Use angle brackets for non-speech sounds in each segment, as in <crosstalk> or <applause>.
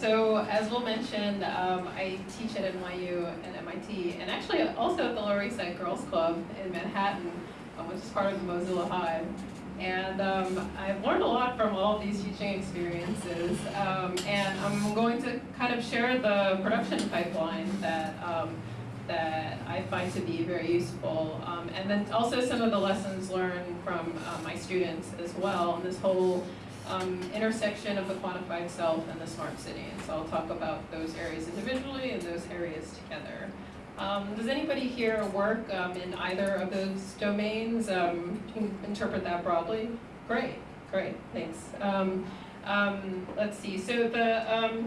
so as Will mentioned, um, I teach at NYU and MIT, and actually also at the Lower East Side Girls Club in Manhattan, um, which is part of the Mozilla Hive. And um, I've learned a lot from all of these teaching experiences, um, and I'm going to kind of share the production pipeline that um, that I find to be very useful, um, and then also some of the lessons learned from uh, my students as well, and this whole um, intersection of the quantified self and the smart city. And so I'll talk about those areas individually and those areas together. Um, does anybody here work um, in either of those domains? Um, interpret that broadly? Great, great, thanks. Um, um, let's see, so the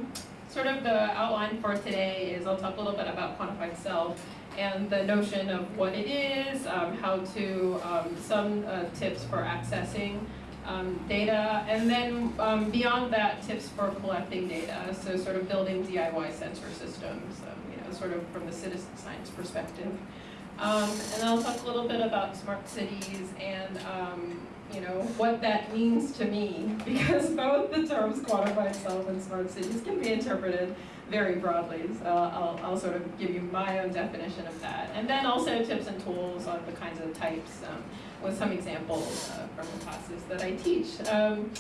sort of the outline for today is I'll talk a little bit about quantified self and the notion of what it is, how to, some uh, tips for accessing um, data, and then um, beyond that, tips for collecting data, so sort of building DIY sensor systems, um, you know, sort of from the citizen science perspective. Um, and I'll talk a little bit about smart cities and um, you know what that means to me, <laughs> because both the terms quantified self and smart cities can be interpreted very broadly. So I'll, I'll sort of give you my own definition of that, and then also tips and tools on the kinds of types um, with some examples uh, from the classes that I teach. Um,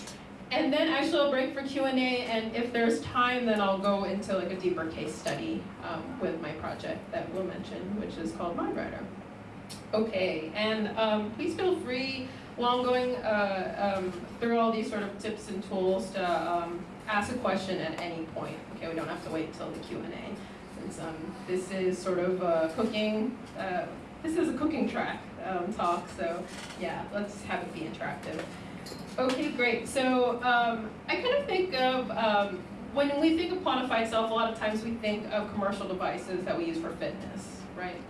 and then actually I'll break for Q&A, and if there's time, then I'll go into like a deeper case study um, with my project that we'll mention, which is called MindRider. Okay, and um, please feel free while I'm going uh, um, through all these sort of tips and tools to um, ask a question at any point. Okay, we don't have to wait until the Q&A. Since um, this is sort of a cooking, uh, this is a cooking track um, talk, so yeah, let's have it be interactive. Okay, great. So um, I kind of think of, um, when we think of quantified self, a lot of times we think of commercial devices that we use for fitness, right?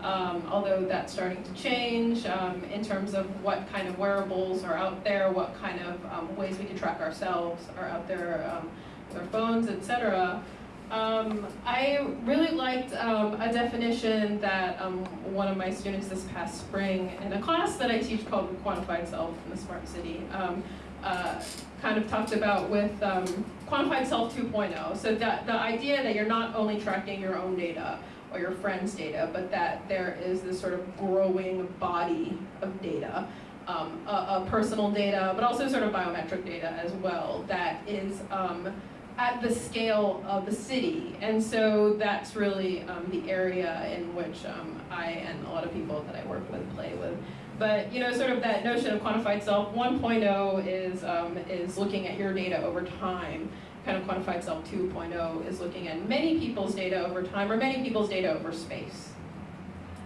Um, although that's starting to change um, in terms of what kind of wearables are out there, what kind of um, ways we can track ourselves are out there um, with our phones, etc. Um, I really liked um, a definition that um, one of my students this past spring in a class that I teach called Quantified Self in the Smart City um, uh, kind of talked about with um, Quantified Self 2.0. So that the idea that you're not only tracking your own data or your friend's data, but that there is this sort of growing body of data um, personal data, but also sort of biometric data as well that is um, at the scale of the city. And so that's really um, the area in which um, I and a lot of people that I work with play with. But you know, sort of that notion of quantified self 1.0 is, um, is looking at your data over time. Kind of quantified self 2.0 is looking at many people's data over time or many people's data over space.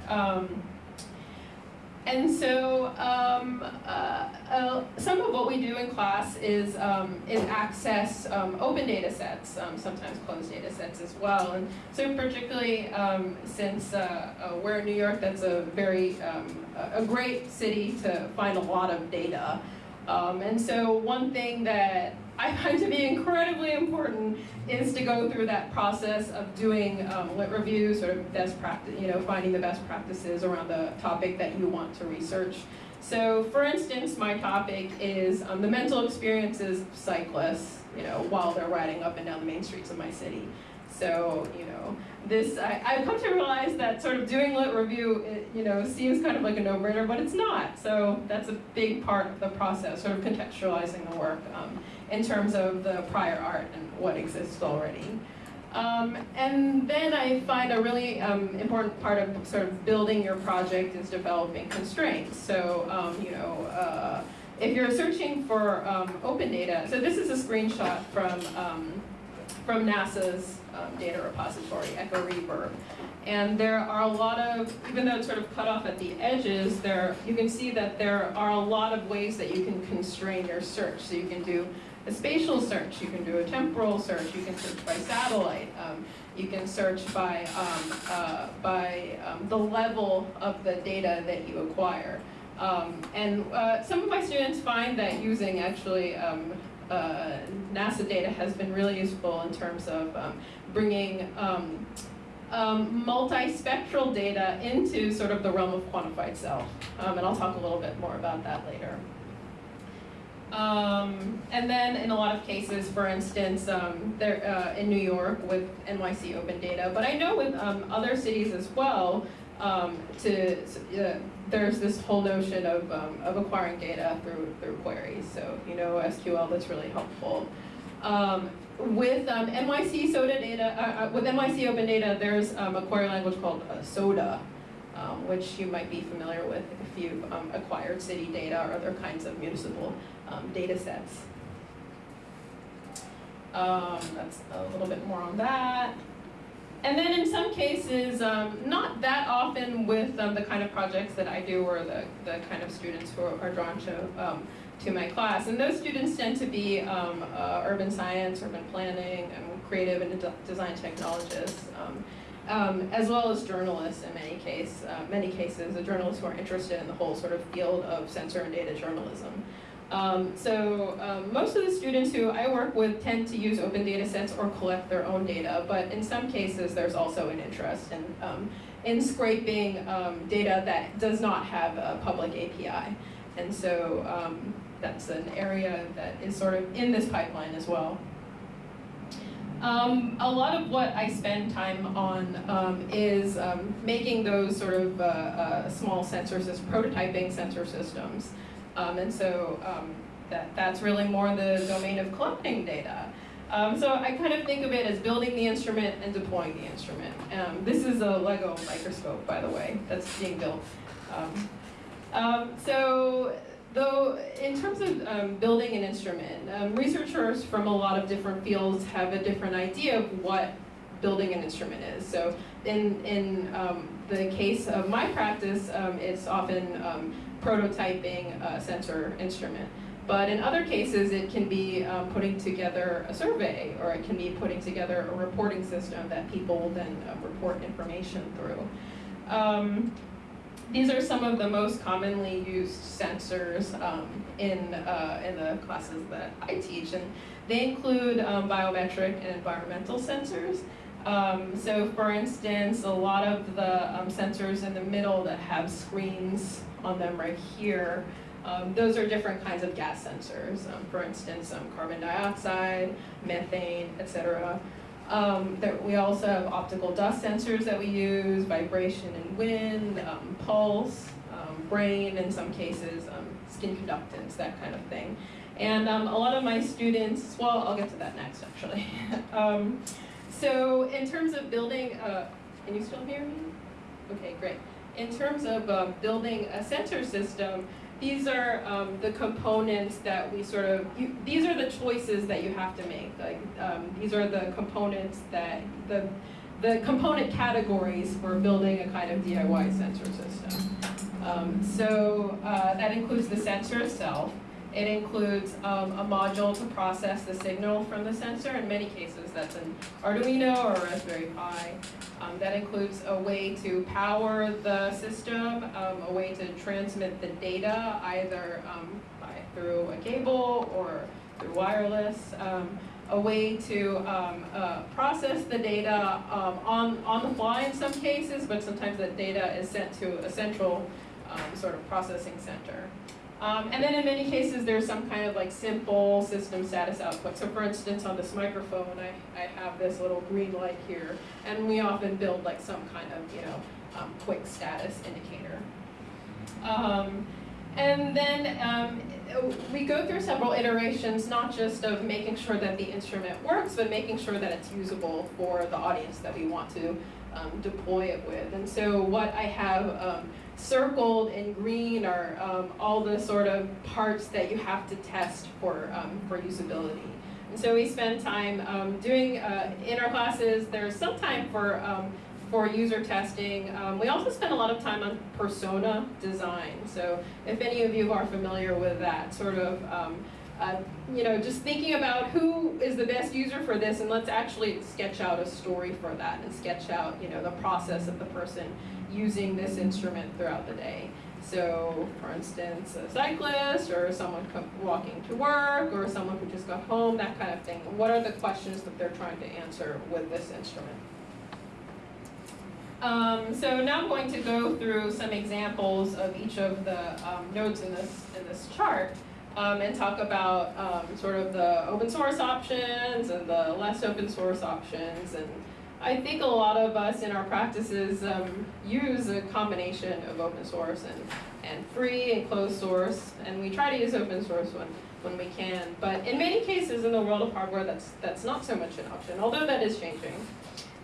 Um, and so um, uh, uh, some of what we do in class is, um, is access um, open data sets, um, sometimes closed data sets as well. And so particularly um, since uh, uh, we're in New York, that's a very, um, a great city to find a lot of data. and so one thing that I find to be incredibly important is to go through that process of doing um, lit reviews, sort of best practice, you know, finding the best practices around the topic that you want to research. So for instance, my topic is um, the mental experiences of cyclists, you know, while they're riding up and down the main streets of my city. So, you know, this, I, have come to realize that sort of doing lit review, it, you know, seems kind of like a no-brainer, but it's not. So that's a big part of the process, sort of contextualizing the work. Um, in terms of the prior art and what exists already. Um, and then I find a really um, important part of sort of building your project is developing constraints. So, um, you know, uh, if you're searching for um, open data, so this is a screenshot from, um, from NASA's um, data repository, Echo Reverb. And there are a lot of, even though it's sort of cut off at the edges, there you can see that there are a lot of ways that you can constrain your search. So you can do a spatial search, you can do a temporal search, you can search by satellite, um, you can search by, um, uh, by um, the level of the data that you acquire. Um, and uh, some of my students find that using actually um, uh, NASA data has been really useful in terms of um, bringing um, multispectral data into sort of the realm of quantified self. and I'll talk a little bit more about that later. Um, and then in a lot of cases, for instance, um, there, uh, in New York with NYC Open Data, but I know with um, other cities as well, um, to, uh, there's this whole notion of, um, of acquiring data through, through queries. So you know SQL, that's really helpful. Um, with um, NYC SODA data, uh, uh, with NYC Open Data, there's um, a query language called uh, SODA, um, which you might be familiar with if you've um, acquired city data or other kinds of municipal data sets. That's a little bit more on that. And then in some cases, um, not that often with um, the kind of projects that I do or the, the kind of students who are drawn to, um, to my class. And those students tend to be um, uh, urban science, urban planning, and creative and de design technologists, um, um, as well as journalists in many, case, uh, many cases, the journalists who are interested in the whole sort of field of sensor and data journalism. Um, so um, most of the students who I work with tend to use open data sets or collect their own data, but in some cases there's also an interest in, um, in scraping um, data that does not have a public API. And so um, that's an area that is sort of in this pipeline as well. Um, a lot of what I spend time on um, is um, making those sort of uh, uh, small sensors systems, prototyping sensor systems. Um, and so um, that, that's really more the domain of collecting data. Um, so I kind of think of it as building the instrument and deploying the instrument. Um, this is a Lego microscope, by the way, that's being built. Um, um, so though, in terms of building an instrument, um, researchers from a lot of different fields have a different idea of what building an instrument is. So in, in the case of my practice, it's often prototyping a sensor instrument. But in other cases, it can be um, putting together a survey, or it can be putting together a reporting system that people will then uh, report information through. Um, these are some of the most commonly used sensors um, in, uh, in the classes that I teach, and they include um, biometric and environmental sensors. Um, so for instance, a lot of the um, sensors in the middle that have screens on them right here, um, those are different kinds of gas sensors. Um, for instance, um, carbon dioxide, methane, etc. Um, we also have optical dust sensors that we use, vibration and wind, pulse, brain in some cases, skin conductance, that kind of thing. And a lot of my students, well, I'll get to that next actually. <laughs> So in terms of building, uh, can you still hear me? Okay, great. In terms of uh, building a sensor system, these are um, the components that we sort of, you, these are the choices that you have to make. Like um, these are the components that, the, the component categories for building a kind of DIY sensor system. Um, so uh, that includes the sensor itself, it includes um, a module to process the signal from the sensor. In many cases, that's an Arduino or a Raspberry Pi. Um, that includes a way to power the system, um, a way to transmit the data either um, by, through a cable or through wireless, um, a way to um, uh, process the data on, on the fly in some cases, but sometimes that data is sent to a central sort of processing center. Um, and then in many cases, there's some kind of like simple system status output. So for instance, on this microphone, I, I have this little green light here, and we often build like some kind of, you know, um, quick status indicator. Um, and then um, we go through several iterations, not just of making sure that the instrument works, but making sure that it's usable for the audience that we want to um, deploy it with. And so what I have um, circled in green are um, all the sort of parts that you have to test for, um, for usability. And so we spend time um, doing, uh, in our classes, there's some time for, um, for user testing. Um, we also spend a lot of time on persona design. So if any of you are familiar with that sort of um, uh, you know, just thinking about who is the best user for this and let's actually sketch out a story for that and sketch out, you know, the process of the person using this instrument throughout the day. So, for instance, a cyclist or someone walking to work or someone who just got home, that kind of thing. What are the questions that they're trying to answer with this instrument? Um, so now I'm going to go through some examples of each of the um, nodes in this, in this chart. um, and talk about um, sort of the open source options and the less open source options. And I think a lot of us in our practices um, use a combination of open source and, and free and closed source, and we try to use open source when, when we can. But in many cases in the world of hardware, that's, that's not so much an option, although that is changing.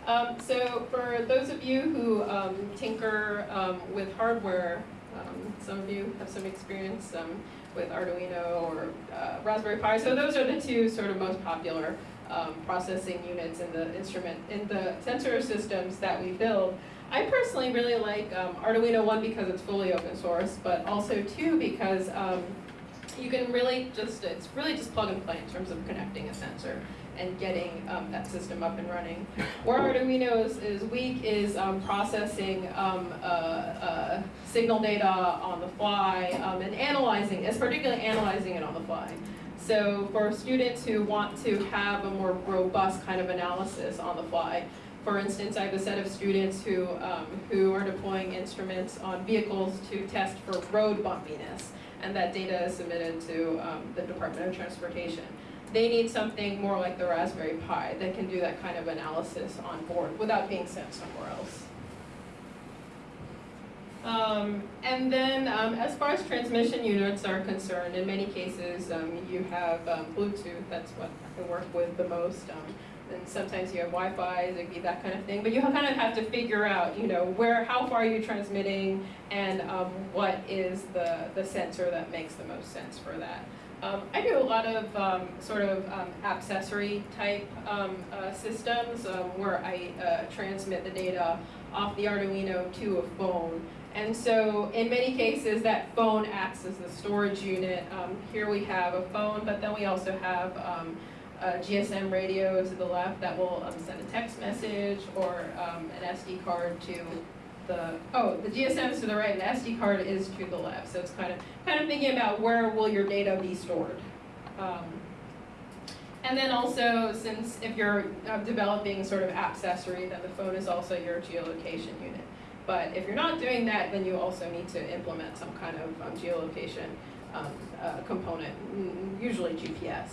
Um, so for those of you who um, tinker um, with hardware, um, some of you have some experience um, with Arduino or uh, Raspberry Pi. So those are the two sort of most popular um, processing units in the instrument, in the sensor systems that we build. I personally really like Arduino, one, because it's fully open source, but also two, because you can really just, it's really just plug and play in terms of connecting a sensor and getting um, that system up and running. Where Arduino is, is weak is um, processing um, uh, uh, signal data on the fly um, and analyzing, it's particularly analyzing it on the fly. So for students who want to have a more robust kind of analysis on the fly, for instance, I have a set of students who, um, who are deploying instruments on vehicles to test for road bumpiness, and that data is submitted to um, the Department of Transportation they need something more like the Raspberry Pi that can do that kind of analysis on board without being sent somewhere else. Um, and then um, as far as transmission units are concerned, in many cases um, you have um, Bluetooth, that's what I work with the most. Um, and sometimes you have Wi-Fi, Zigbee, that kind of thing. But you kind of have to figure out, you know, where, how far are you transmitting and um, what is the, the sensor that makes the most sense for that. Um, I do a lot of um, sort of um, accessory type uh, systems where I uh, transmit the data off the Arduino to a phone. And so in many cases that phone acts as the storage unit. Um, here we have a phone, but then we also have a GSM radio to the left that will send a text message or an SD card to the, oh, the GSM is to the right and the SD card is to the left. So it's kind of, kind of thinking about where will your data be stored. Um, and then also, since if you're uh, developing sort of accessory, then the phone is also your geolocation unit. But if you're not doing that, then you also need to implement some kind of um, geolocation um, uh, component, usually GPS.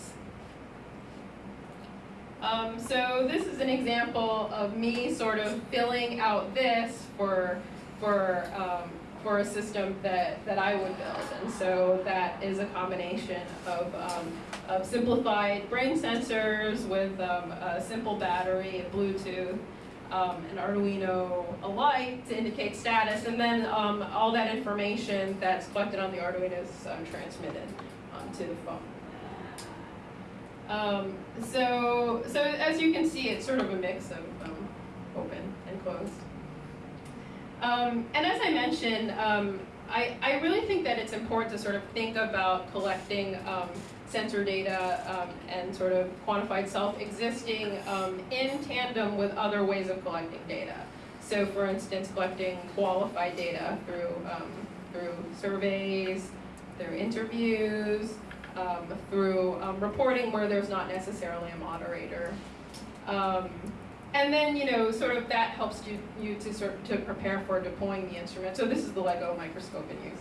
Um, so this is an example of me sort of filling out this for, for, um, for a system that, that I would build. And so that is a combination of, um, of simplified brain sensors with um, a simple battery and Bluetooth, um, an Arduino, a light to indicate status, and then um, all that information that's collected on the Arduino is transmitted to the phone. Um, so, so as you can see, it's sort of a mix of um, open and closed. Um, and as I mentioned, um, I, I really think that it's important to sort of think about collecting um, sensor data um, and sort of quantified self existing in tandem with other ways of collecting data. So for instance, collecting qualified data through, through surveys, through interviews, um, through um, reporting where there's not necessarily a moderator. Um, and then, you know, sort of that helps you, you to sort to prepare for deploying the instrument. So this is the LEGO microscope in use.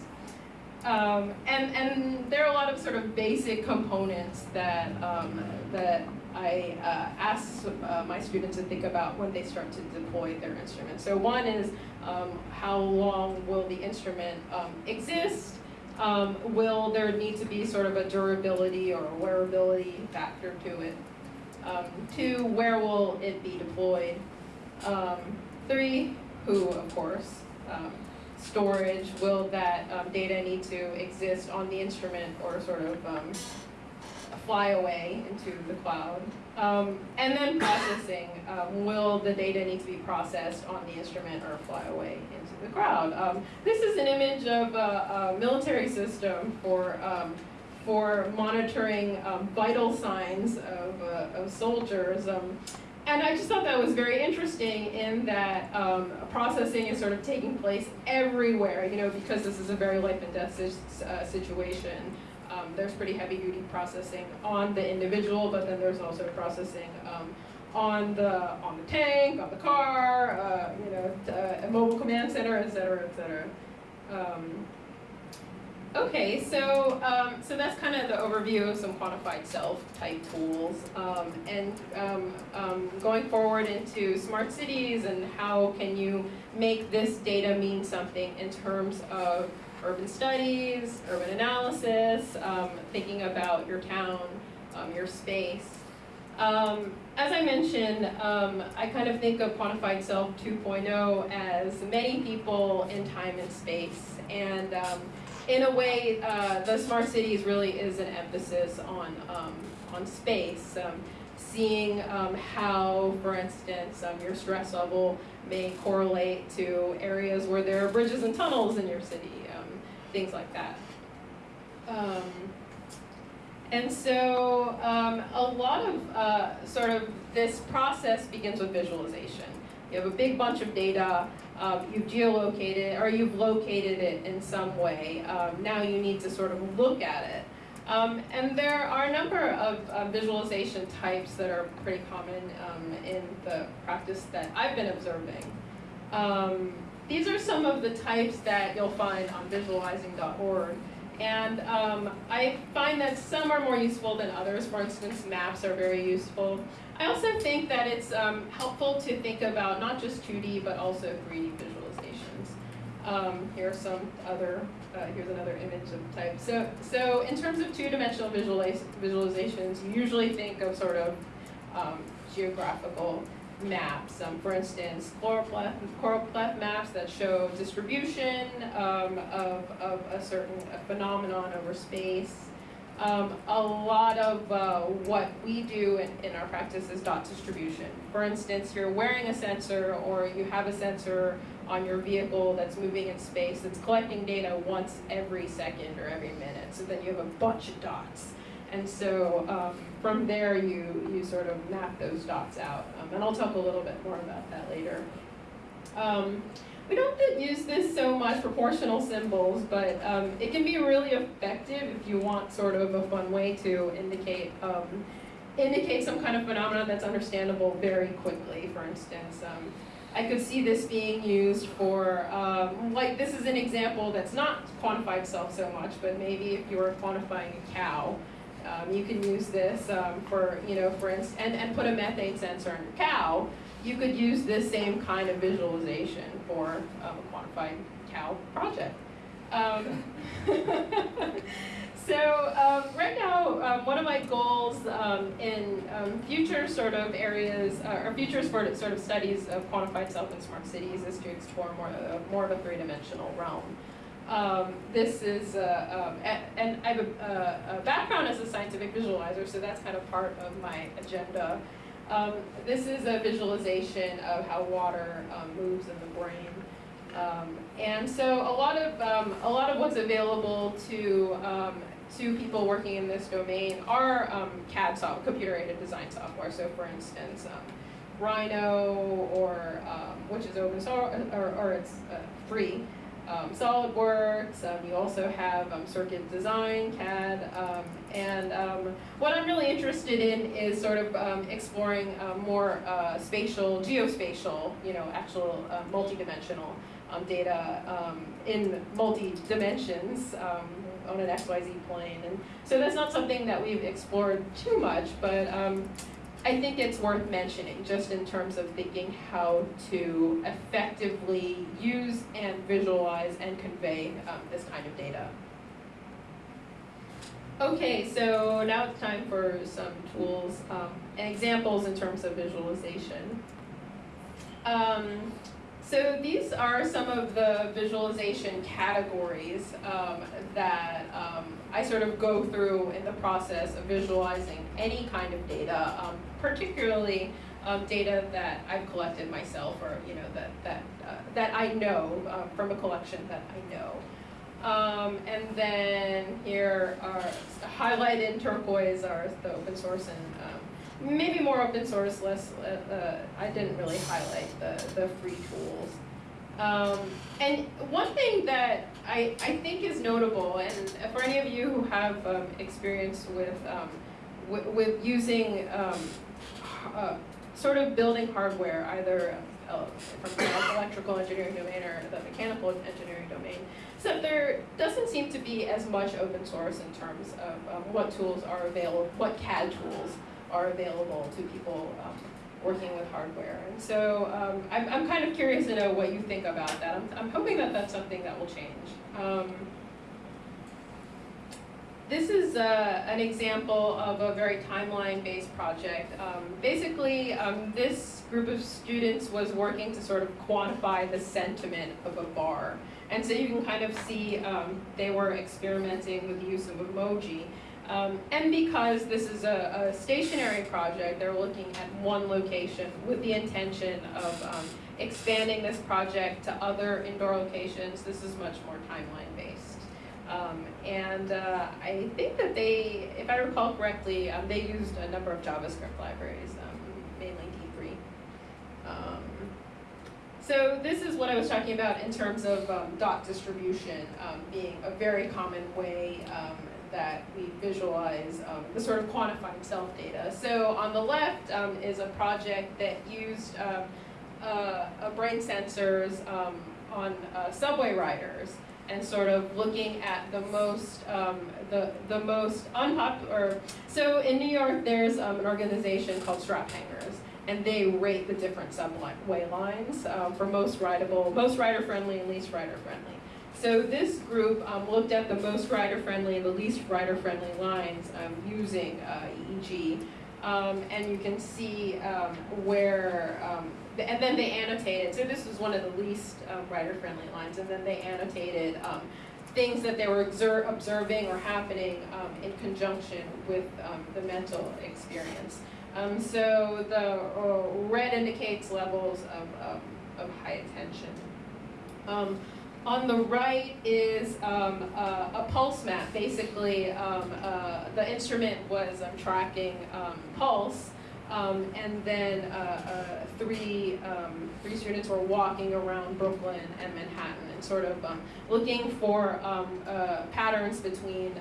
Um, and, and there are a lot of sort of basic components that, um, that I uh, ask uh, my students to think about when they start to deploy their instrument. So one is um, how long will the instrument um, exist? Um, will there need to be sort of a durability or a wearability factor to it? Um, two, where will it be deployed? Three, who, of course. Storage, will that um, data need to exist on the instrument or sort of um, fly away into the cloud? Um, and then processing, um, will the data need to be processed on the instrument or fly away into the cloud? Um, this is an image of a, a military system for, um, for monitoring vital signs of, uh, of soldiers. Um, and I just thought that was very interesting in that processing is sort of taking place everywhere, you know, because this is a very life and death uh, situation. Um, there's pretty heavy duty processing on the individual, but then there's also processing um, on the on the tank, on the car, uh, you know, uh, mobile command center, et cetera, et cetera. Okay, so um, so that's kind of the overview of some quantified self type tools, um, and um, um, going forward into smart cities and how can you make this data mean something in terms of urban studies, urban analysis, um, thinking about your town, um, your space. As I mentioned, I kind of think of Quantified Self 2.0 as many people in time and space. And in a way, uh, the smart cities really is an emphasis on, um, on space. Um, seeing um, how, for instance, um, your stress level may correlate to areas where there are bridges and tunnels in your city, things like that. And so um, a lot of uh, sort of this process begins with visualization. You have a big bunch of data, um, you've geolocated or you've located it in some way. Um, now you need to sort of look at it. Um, and there are a number of uh, visualization types that are pretty common um, in the practice that I've been observing. Um, these are some of the types that you'll find on visualizing.org. And um, I find that some are more useful than others. For instance, maps are very useful. I also think that it's um, helpful to think about not just 2D, but also 3D visualizations. Um, here are some other, uh, here's another image of type. So, so in terms of two-dimensional visualizations, you usually think of sort of um, geographical maps. Um, for instance, choropleth maps that show distribution um, of, of a certain a phenomenon over space. Um, a lot of uh, what we do in, in our practice is dot distribution. For instance, you're wearing a sensor or you have a sensor on your vehicle that's moving in space that's collecting data once every second or every minute. So then you have a bunch of dots. And so um, from there, you, you sort of map those dots out. Um, and I'll talk a little bit more about that later. We don't use this so much, proportional symbols, but um, it can be really effective if you want sort of a fun way to indicate um, indicate some kind of phenomenon that's understandable very quickly. For instance, um, I could see this being used for, um, like this is an example that's not quantified self so much, but maybe if you were quantifying a cow, um, you can use this um, for, you know, for instance, and, and put a methane sensor in your cow. You could use this same kind of visualization for um, a quantified cow project. Um, <laughs> so um, right now, um, one of my goals in future sort of areas, uh, or future sort of, sort of studies of quantified self in smart cities is to explore more, uh, more of a three-dimensional realm. Um, this is, uh, um, and I have a, a, background as a scientific visualizer, so that's kind of part of my agenda. Um, this is a visualization of how water um, moves in the brain. Um, and so a lot of, um, a lot of what's available to, to people working in this domain are CAD software, computer-aided design software. So for instance, Rhino, or which is open source, or, or it's uh, free, um, SolidWorks, um, you also have um, Circuit Design, CAD, um, and um, what I'm really interested in is sort of um, exploring uh, more uh, spatial, geospatial, you know, actual uh, multi-dimensional data in multi-dimensions on an XYZ plane. And so that's not something that we've explored too much, but I think it's worth mentioning just in terms of thinking how to effectively use and visualize and convey um, this kind of data. Okay, so now it's time for some tools um, and examples in terms of visualization. Um, so these are some of the visualization categories um, that um, I sort of go through in the process of visualizing any kind of data, um, particularly um, data that I've collected myself or you know that that uh, that I know uh, from a collection that I know. Um, and then here are highlighted in turquoise are the open source and um, maybe more open source, less, uh, uh, I didn't really highlight the, the free tools. Um, and one thing that I, I think is notable, and for any of you who have um, experience with, um, with using um, uh, sort of building hardware, either uh, from the electrical engineering domain or the mechanical engineering domain. So there doesn't seem to be as much open source in terms of what tools are available, what CAD tools are available to people um, working with hardware. And so um, I'm, I'm kind of curious to know what you think about that. I'm, I'm hoping that that's something that will change. Um, this is uh, an example of a very timeline-based project. Um, basically, um, this group of students was working to sort of quantify the sentiment of a bar. And so you can kind of see um, they were experimenting with the use of emoji. Um, and because this is a, a, stationary project, they're looking at one location with the intention of um, expanding this project to other indoor locations. This is much more timeline based. Um, and uh, I think that they, if I recall correctly, um, they used a number of JavaScript libraries, um, mainly D3. Um, so this is what I was talking about in terms of dot distribution being a very common way that we visualize um, the sort of quantified self data. So on the left um, is a project that used um, uh, brain sensors um, on uh, subway riders and sort of looking at the most um, the the most unpopular. So in New York, there's an organization called Straphangers, and they rate the different subway lines for most rideable, most rider friendly, and least rider friendly. So this group um, looked at the most rider-friendly and the least rider-friendly lines um, using uh, EEG. Um, and you can see um, where, um, and then they annotated, so this was one of the least um, rider-friendly lines, and then they annotated things that they were observing or happening in conjunction with the mental experience. so the uh, red indicates levels of, of high attention. On the right is um, uh, a pulse map. Basically, um, uh, the instrument was um, tracking um, pulse, um, and then uh, uh, three, um, three students were walking around Brooklyn and Manhattan and sort of looking for uh, patterns between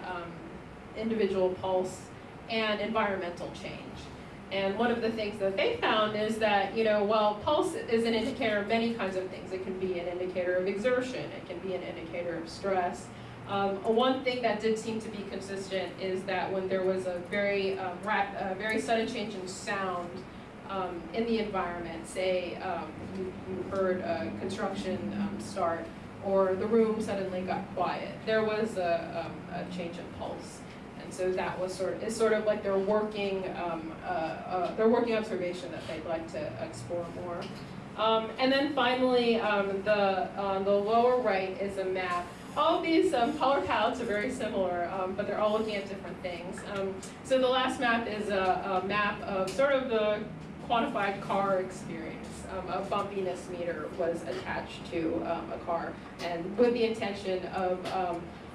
individual pulse and environmental change. And one of the things that they found is that, you know, while pulse is an indicator of many kinds of things, it can be an indicator of exertion, it can be an indicator of stress. Um, one thing that did seem to be consistent is that when there was a very, um, rap, very sudden change in sound um, in the environment, say um, you, you, heard a construction um, start or the room suddenly got quiet, there was a, um, a change in pulse so that was sort of, it's sort of like their working, um, uh, uh, their working observation that they'd like to explore more. Um, and then finally, um, the, uh, the lower right is a map. All these um, color palettes are very similar, um, but they're all looking at different things. Um, so the last map is a, a, map of sort of the quantified car experience. a bumpiness meter was attached to a car, and with the intention of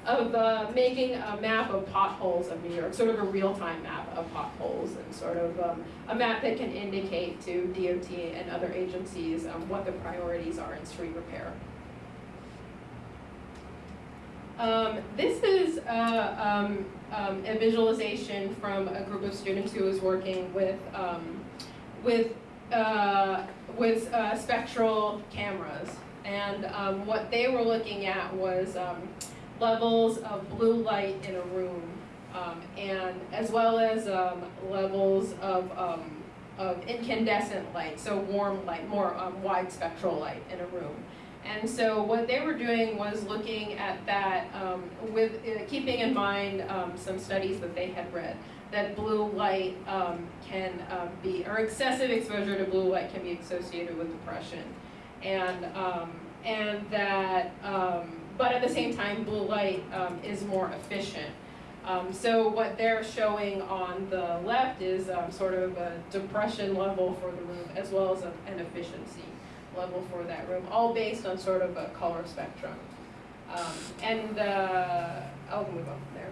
of uh, making a map of potholes of New York, sort of a real-time map of potholes, and sort of um, a map that can indicate to DOT and other agencies um, what the priorities are in street repair. Um, this is uh, um, um, a visualization from a group of students who was working with um, with uh, with uh, spectral cameras, and what they were looking at was levels of blue light in a room, um, and as well as um, levels of, um, of incandescent light, so warm light, more um, wide spectral light in a room. And so what they were doing was looking at that um, with uh, keeping in mind um, some studies that they had read that blue light can be, or excessive exposure to blue light can be associated with depression. And, and that but at the same time, blue light um, is more efficient. Um, so what they're showing on the left is um, sort of a depression level for the room as well as a, an efficiency level for that room, all based on sort of a color spectrum. Um, and uh, I'll move on from there.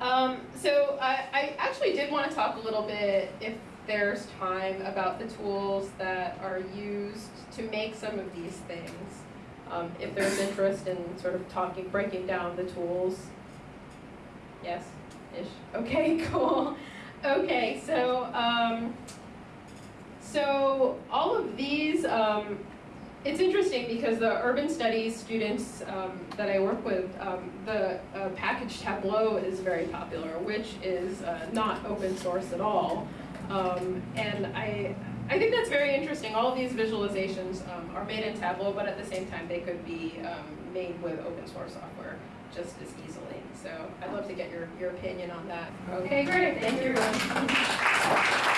Um, so I, I actually did want to talk a little bit, if there's time, about the tools that are used to make some of these things um, if there's interest in sort of talking, breaking down the tools. Yes? Ish. <laughs> Okay, cool. Okay, so um, so all of these, um, it's interesting because the urban studies students um, that I work with, um, the uh, package Tableau is very popular, which is uh, not open source at all. Um, and I, I think that's very interesting. All these visualizations um, are made in Tableau, but at the same time, they could be um, made with open source software just as easily. So I'd love to get your, your opinion on that. Okay, great. Thank you.